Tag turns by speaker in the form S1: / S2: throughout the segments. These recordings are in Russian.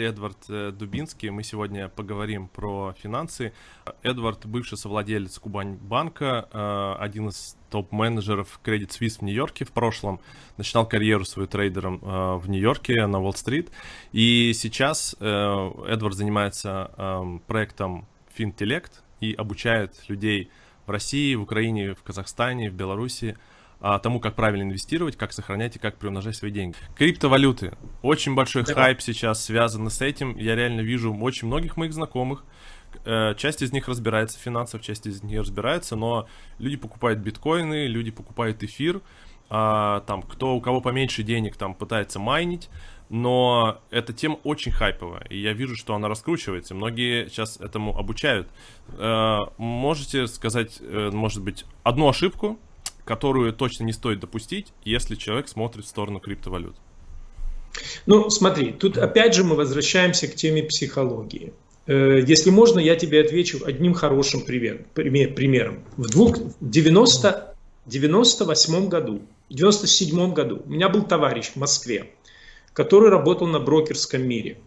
S1: Эдвард э, Дубинский. Мы сегодня поговорим про финансы. Эдвард – бывший совладелец Кубань банка, э, один из топ-менеджеров Credit Suisse в Нью-Йорке в прошлом. Начинал карьеру свою трейдером э, в Нью-Йорке на Уолл-стрит. И сейчас Эдвард занимается проектом FinTelect и обучает людей в России, в Украине, в Казахстане, в Беларуси – а, тому, как правильно инвестировать, как сохранять и как приумножать свои деньги. Криптовалюты. Очень большой да. хайп сейчас связан с этим. Я реально вижу очень многих моих знакомых. Э, часть из них разбирается в финансах, часть из них разбирается, но люди покупают биткоины, люди покупают эфир, а, там, кто у кого поменьше денег, там, пытается майнить, но эта тема очень хайповая, и я вижу, что она раскручивается, многие сейчас этому обучают. Э, можете сказать, э, может быть, одну ошибку, которую точно не стоит допустить, если человек смотрит в сторону криптовалют?
S2: Ну, смотри, тут опять же мы возвращаемся к теме психологии. Э, если можно, я тебе отвечу одним хорошим пример, примером. В, двух, в 90, 98 году, в 97 году у меня был товарищ в Москве, который работал на брокерском мире.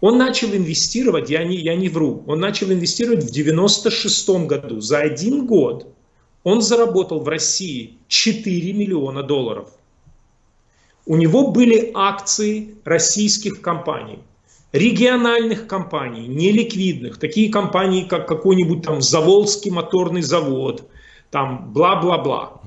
S2: Он начал инвестировать, я не, я не вру, он начал инвестировать в 96 году. За один год он заработал в России 4 миллиона долларов. У него были акции российских компаний, региональных компаний, неликвидных, такие компании, как какой-нибудь там Заволжский моторный завод, там бла-бла-бла.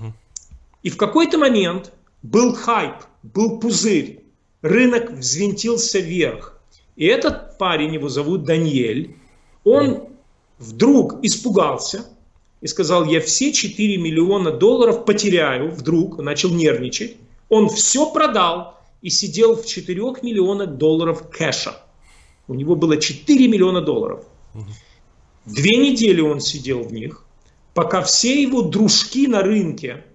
S2: И в какой-то момент был хайп, был пузырь, рынок взвинтился вверх. И этот парень, его зовут Даниэль, он вдруг испугался, и сказал, я все 4 миллиона долларов потеряю, вдруг начал нервничать. Он все продал и сидел в 4 миллионах долларов кэша. У него было 4 миллиона долларов. Две недели он сидел в них, пока все его дружки на рынке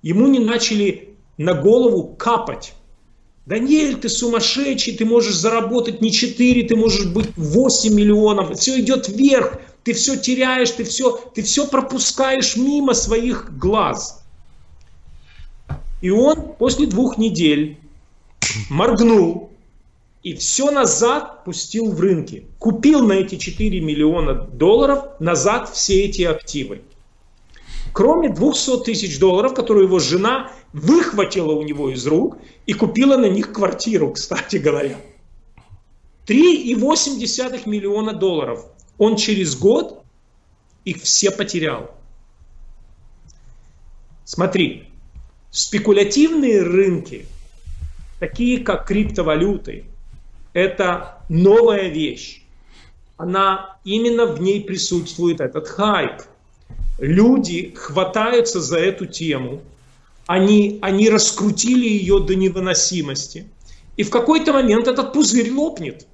S2: ему не начали на голову капать. Даниэль, ты сумасшедший, ты можешь заработать не 4, ты можешь быть 8 миллионов, все идет вверх, ты все теряешь, ты все, ты все пропускаешь мимо своих глаз. И он после двух недель моргнул и все назад пустил в рынки. Купил на эти 4 миллиона долларов назад все эти активы. Кроме 200 тысяч долларов, которые его жена выхватила у него из рук и купила на них квартиру, кстати говоря. 3,8 миллиона долларов он через год их все потерял. Смотри, спекулятивные рынки, такие как криптовалюты, это новая вещь. Она именно в ней присутствует этот хайп. Люди хватаются за эту тему, они, они раскрутили ее до невыносимости. И в какой-то момент этот пузырь лопнет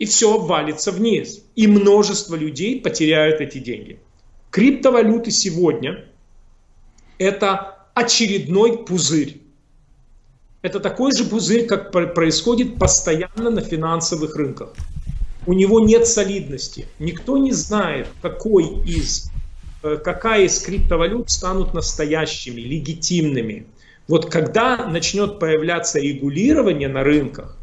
S2: и все обвалится вниз. И множество людей потеряют эти деньги. Криптовалюты сегодня – это очередной пузырь. Это такой же пузырь, как происходит постоянно на финансовых рынках. У него нет солидности. Никто не знает, какой из, э, какая из криптовалют станут настоящими, легитимными. Вот когда начнет появляться регулирование на рынках,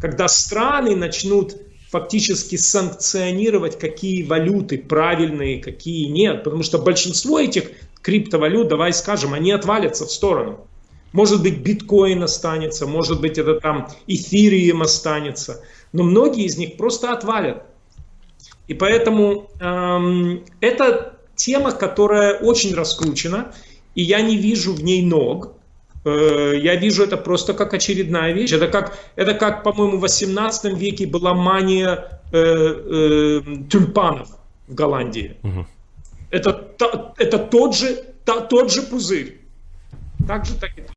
S2: когда страны начнут фактически санкционировать, какие валюты правильные, какие нет. Потому что большинство этих криптовалют, давай скажем, они отвалятся в сторону. Может быть, биткоин останется, может быть, это там эфириум останется. Но многие из них просто отвалят. И поэтому эм, это тема, которая очень раскручена, и я не вижу в ней ног. Э, я вижу это просто как очередная вещь. Это как, это как по-моему, в 18 веке была мания э, э, тюльпанов в Голландии. Угу. Это, это тот, же, тот же пузырь. Так же, так и